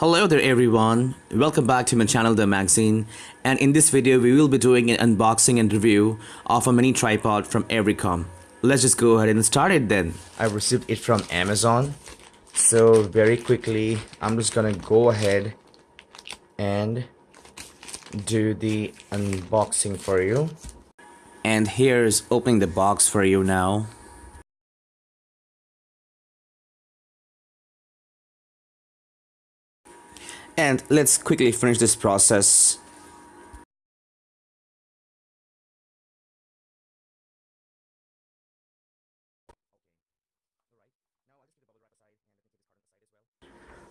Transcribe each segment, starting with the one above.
Hello there everyone, welcome back to my channel The Magazine and in this video we will be doing an unboxing and review of a mini tripod from Everycom. Let's just go ahead and start it then. I received it from Amazon so very quickly I'm just gonna go ahead and do the unboxing for you. And here's opening the box for you now. And let's quickly finish this process.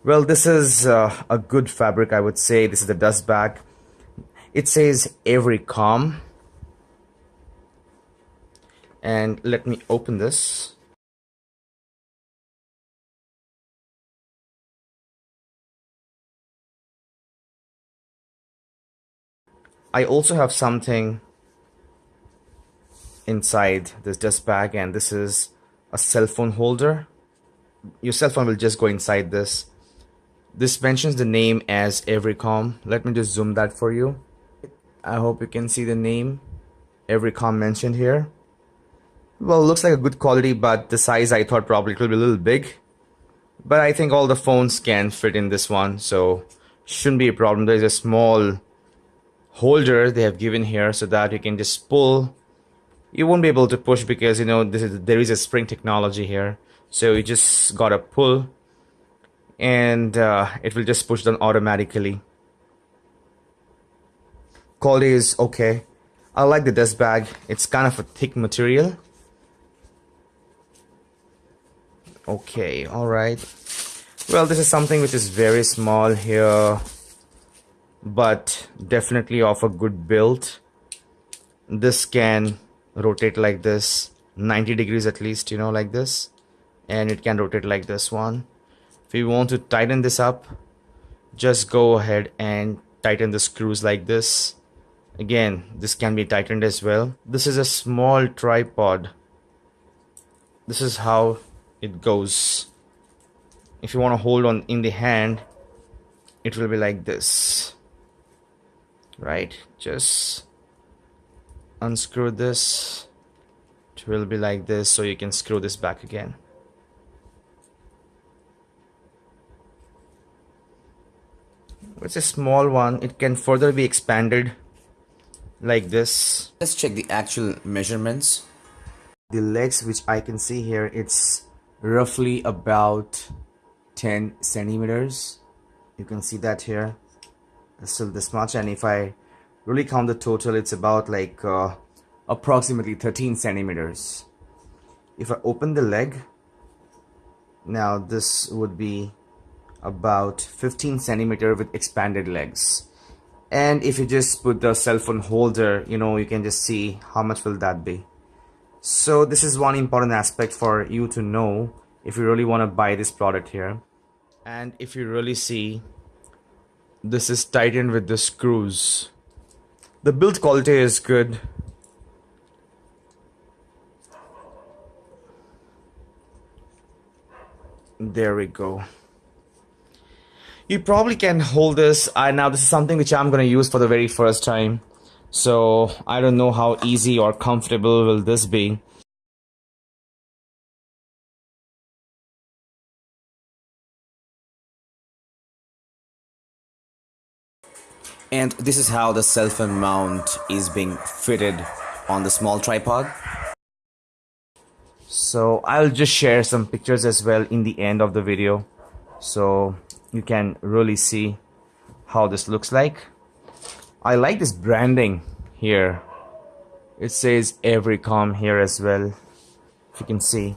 Well, this is uh, a good fabric, I would say. This is the dust bag. It says Everycom. And let me open this. I also have something inside this dust bag and this is a cell phone holder. Your cell phone will just go inside this. This mentions the name as Everycom. Let me just zoom that for you. I hope you can see the name Everycom mentioned here. Well, looks like a good quality, but the size I thought probably it will be a little big. But I think all the phones can fit in this one, so shouldn't be a problem. There's a small holder they have given here so that you can just pull. You won't be able to push because you know this is there is a spring technology here. So you just gotta pull. And uh, it will just push down automatically. Quality is okay. I like the dust bag. It's kind of a thick material. Okay all right. Well this is something which is very small here but definitely of a good build. This can rotate like this 90 degrees at least you know like this and it can rotate like this one. If you want to tighten this up just go ahead and tighten the screws like this. Again this can be tightened as well. This is a small tripod. This is how it goes. If you want to hold on in the hand it will be like this right? Just unscrew this it will be like this so you can screw this back again. It's a small one it can further be expanded like this. Let's check the actual measurements. The legs which I can see here it's roughly about 10 centimeters. You can see that here still this much and if I really count the total it's about like uh, approximately 13 centimeters. If I open the leg now this would be about 15 centimeter with expanded legs. And if you just put the cell phone holder you know you can just see how much will that be. So this is one important aspect for you to know if you really want to buy this product here. And if you really see this is tightened with the screws. The build quality is good. There we go. You probably can hold this. I now this is something which I'm gonna use for the very first time. So I don't know how easy or comfortable will this be And this is how the cell phone mount is being fitted on the small tripod. So I'll just share some pictures as well in the end of the video so you can really see how this looks like. I like this branding here. It says Everycom here as well if you can see.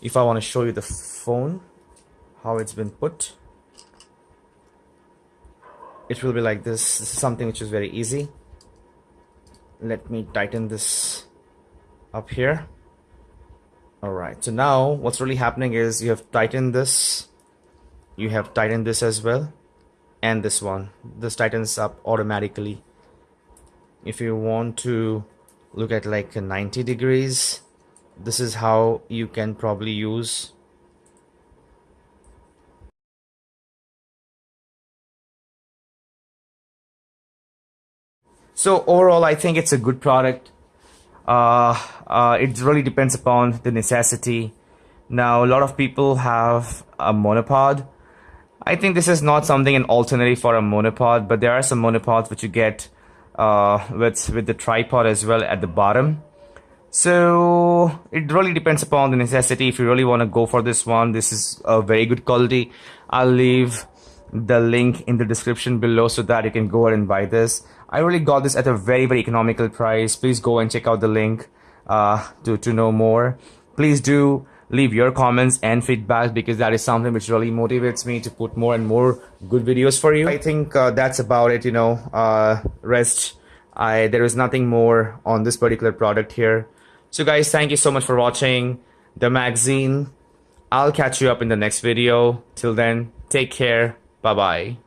If I want to show you the phone how it's been put it will be like this. This is something which is very easy. Let me tighten this up here. Alright so now what's really happening is you have tightened this. You have tightened this as well. And this one. This tightens up automatically. If you want to look at like 90 degrees this is how you can probably use so overall i think it's a good product. Uh, uh, it really depends upon the necessity. Now a lot of people have a monopod. I think this is not something an alternative for a monopod, but there are some monopods which you get uh, with with the tripod as well at the bottom. So it really depends upon the necessity. If you really want to go for this one, this is a very good quality. I'll leave the link in the description below so that you can go ahead and buy this. I really got this at a very very economical price. Please go and check out the link uh, to to know more. Please do leave your comments and feedback because that is something which really motivates me to put more and more good videos for you. I think uh, that's about it, you know, uh, rest. I, there is nothing more on this particular product here. So guys, thank you so much for watching the magazine. I'll catch you up in the next video. Till then, take care. Bye-bye.